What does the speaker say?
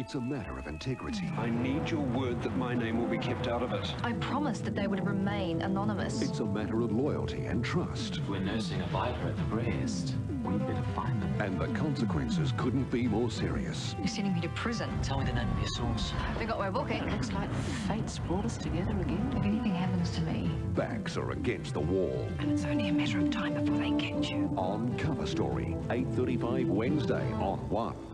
It's a matter of integrity. I need your word that my name will be kept out of it. I promised that they would remain anonymous. It's a matter of loyalty and trust. If we're nursing a viper at the breast, we better find them. And the consequences couldn't be more serious. You're sending me to prison. Tell me the name of your source. They got my booking. Looks like fate's brought us together again. If anything happens to me, Backs are against the wall. And it's only a matter of time before they catch you. On Cover Story, 8.35 Wednesday on 1.